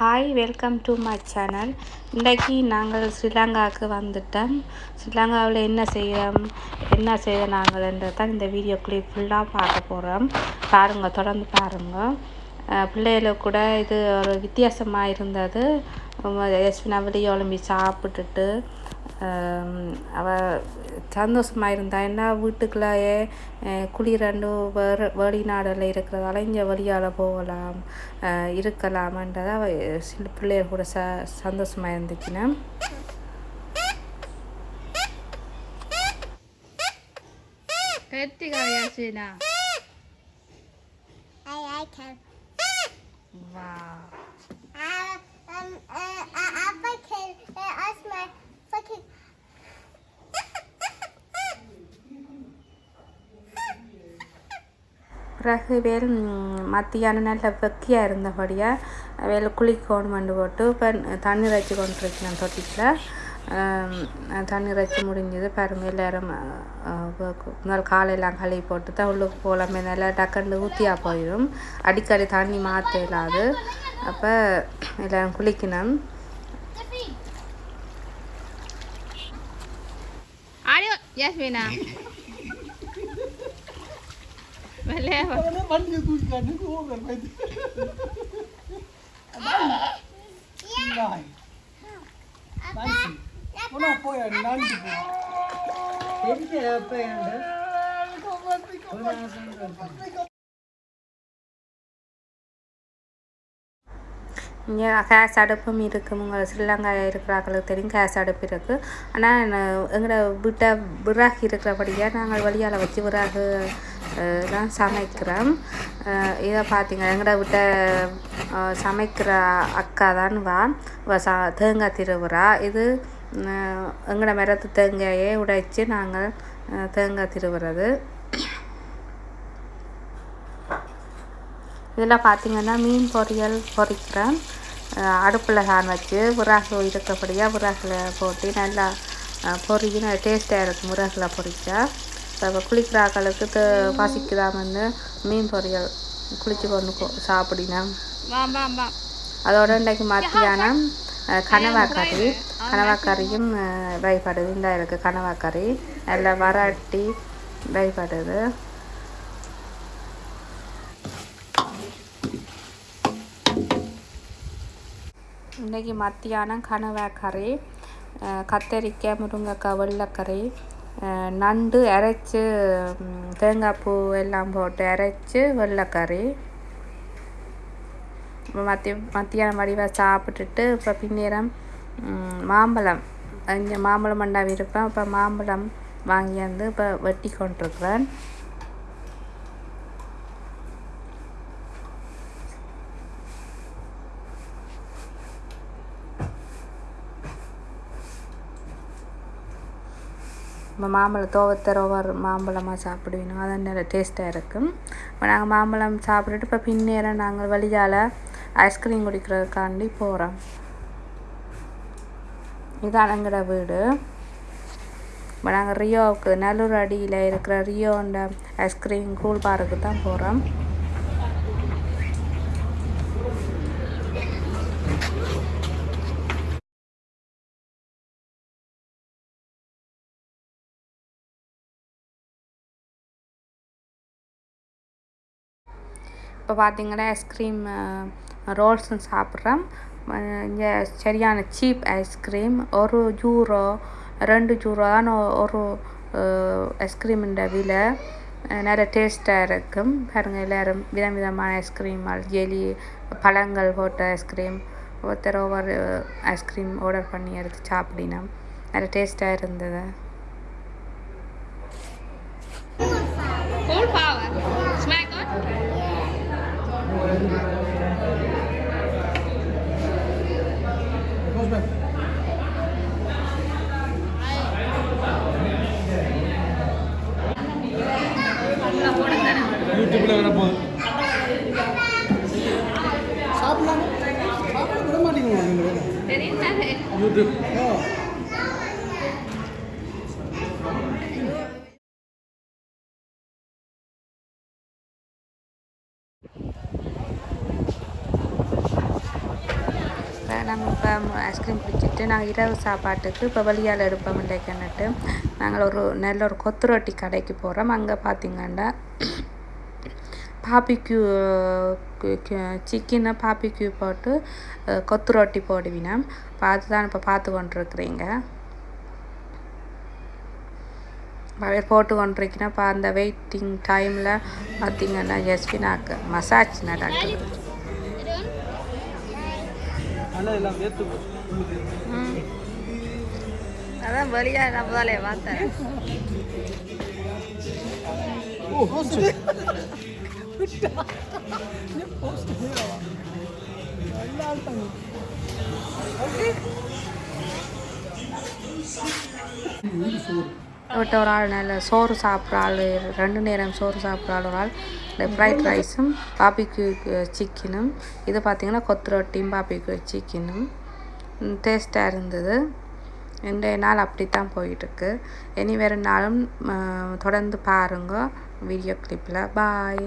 Hi welcome to my channel இன்றைக்கி நாங்கள் ஸ்ரீலங்காவுக்கு வந்துட்டோம். ஸ்ரீலங்காவில் என்ன செய்கிறோம் என்ன செய்ய நாங்கள்ன்றது தான் இந்த வீடியோ கிளிப் ஃபுல்லாக பார்க்க போகிறோம் பாருங்கள் தொடர்ந்து பாருங்கள் பிள்ளைகளுக்கு கூட இது ஒரு வித்தியாசமாக இருந்தது. யஸ்வினா வெளியே ஒலிம்பி சாப்பிட்டுட்டு அவ சந்தோஷமாக இருந்தா என்ன வீட்டுக்குள்ளேயே குளிரண்டு வேறு வெளிநாடில் இருக்கிறதால இங்கே வெளியால் போகலாம் இருக்கலாமன்றதை அவ சில பிள்ளைகள் கூட ச சந்தோஷமாக இருந்துச்சுன்னா கத்திகாயாச்சுனா I, I Uh, um, uh, uh, uh, பிறகு வேல் மத்தியானம் நல்ல வெக்கையாக இருந்தபடியாக வேல் குளிக்கணுமெண்டு போட்டு இப்போ தண்ணீர் வச்சு கொண்டிருக்கிறேன் தொட்டியில் தண்ணீர் வச்சு முடிஞ்சது பாருங்க எல்லாரும் முதல் காலையெல்லாம் கழுவி போட்டு தான் உள்ளுக்கு போகலாமே நல்லா டக்குன்னு ஊற்றியாக போயிடும். அடிக்கடி தண்ணி மாற்ற இல்லாது அப்போ எல்லோரும் குளிக்கணும். ஆடியோ யாஸ்மினா? വണ്ടി തൂക്കിക്കാണ്ട് ഓവർ പോയാണ്ട് இங்கே கேஸ் அடுப்பும் இருக்குது உங்கள் ஸ்ரீலங்கா இருக்கிறாங்களுக்கு தெரியும் கேஸ் அடுப்பு இருக்குது ஆனால் எங்களோட வீட்டை விறகு இருக்கிறபடியாக நாங்கள் வழியால் வச்சு விறகு தான் சமைக்கிறோம். இதை பார்த்தீங்க எங்களோட வீட்டை சமைக்கிற அக்கா தான் வா சா தேங்காய் திருவுறா. இது எங்களோட மரத்து தேங்காயை உடைச்சி நாங்கள் தேங்காய் திருவுறது. இதில் பார்த்திங்கன்னா மீன் பொரியல் பொரிக்கிறேன் அடுப்பில் சான் வச்சு விறகு இருக்கிறபடியாக விறகுல போட்டு நல்லா பொரிஞ்சு நல்லா டேஸ்ட்டாக இருக்கும் விறகுல பொரிச்சா இப்போ குளிக்கிற ஆக்களுக்கு த- பசிக்குதாமன்னு மீன் பொரியல் குளிச்சு கொண்டு போ bam. அதோட இன்றைக்கு மத்தியானம் கனவா கறி கனவா கறியும் வைப்படுது இந்த இருக்குது கனவா கறி. நல்லா வராட்டி வைப்படுது இன்றைக்கி மத்தியானம் கனவா கறி கத்தரிக்காய் முருங்கைக்காய் வெள்ளைக்கறி நண்டு அரைச்சி தேங்காய் பூ எல்லாம் போட்டு அரைச்சி வெள்ளைக்கறி. இப்போ மத்திய மத்தியானம் வடிவாக சாப்பிட்டுட்டு இப்போ பின்னேரம் மாம்பழம். இங்கே மாம்பழம் மண்டாவி இருப்பேன் இப்போ மாம்பழம் வாங்கி வந்து இப்போ வெட்டி கொண்டிருக்கிறேன். இப்போ மாம்பழம் தோவத்தை ஒவ்வொரு மாம்பழமாக சாப்பிடுவீங்க. அது நல்ல டேஸ்ட்டாக இருக்கும். இப்போ நாங்கள் மாம்பழம் சாப்பிட்டுட்டு இப்போ பின்னேரம் நாங்கள் வழியால் ஐஸ்கிரீம் குடிக்கிறதுக்காண்டி போகிறோம் இதான் எங்களோட வீடு. இப்போ நாங்கள் ரியோவுக்கு நல்லூர் அடியில் இருக்கிற ரியோண்ட ஐஸ்கிரீம் கூல் பாருக்கு தான் போகிறோம் இப்போ பார்த்தீங்கன்னா ஐஸ்கிரீம் ரோல்ஸும் சாப்பிட்றோம். இங்கே சரியான சீப் ஐஸ்கிரீம் ஒரு ஜூரோ ரெண்டு ஜூரோ தான் ஒரு ஐஸ்கிரீமுன்ற விலை. நிறைய டேஸ்ட்டாக இருக்கும். பாருங்கள் எல்லோரும் விதம் விதமான ஐஸ்கிரீம் ஜெலி பழங்கள் போட்ட ஐஸ்கிரீம் ஒருத்தர் ஒவ்வொரு ஐஸ்கிரீம் ஆர்டர் பண்ணி எடுத்து சாப்பிடினோம் நிறைய டேஸ்ட்டாக இருந்தது. Kau sebab. YouTube ல வர போகுது சாப்பிடலாம்? சாப்பிட விட தானே யூடியூப். நாங்கள் இப்போ ஐஸ்கிரீம் குடிச்சிட்டு நாங்கள் இரவு சாப்பாட்டுக்கு இப்போ வெளியால் எடுப்போம் இன்றைக்குன்னுட்டு நாங்கள் ஒரு நல்ல ஒரு கொத்து ரொட்டி கடைக்கு போகிறோம் அங்கே பார்த்திங்கன்னா பாப்பிக்யூ சிக்கனை பாப்பிக்யூ போட்டு கொத்து ரொட்டி போடுவினா பார்த்து தான் இப்போ பார்த்து கொண்டிருக்கிறீங்க. அவர் போட்டு கொண்டிருக்கீங்கன்னா இப்போ அந்த வெயிட்டிங் டைமில் பார்த்தீங்கன்னா ஜஸ்பினாக்கு மசாஜ் நடக்குது. ஆனால் எல்லாம் வேர்த்து. அதான் வெளியா நம்ம தாலே பார்த்தேன் ஓ விட்ட ஒரு ஆள் நல்ல சோறு சாப்பிட்ற ஆள் ரெண்டு நேரம் சோறு சாப்பிட்ற ஆள் ஒரு ஆள். இந்த ஃப்ரைட் ரைஸும் பாபிக்கு சிக்கனும் இது பார்த்திங்கன்னா கொத்து ரொட்டியும் பாபிக்கு சிக்கனும் டேஸ்ட்டாக இருந்தது. இன்றைய நாள் அப்படி தான் போயிட்டுருக்கு. இனி வேறு நாளும் தொடர்ந்து பாருங்க. வீடியோ கிளிப்பில் பாய்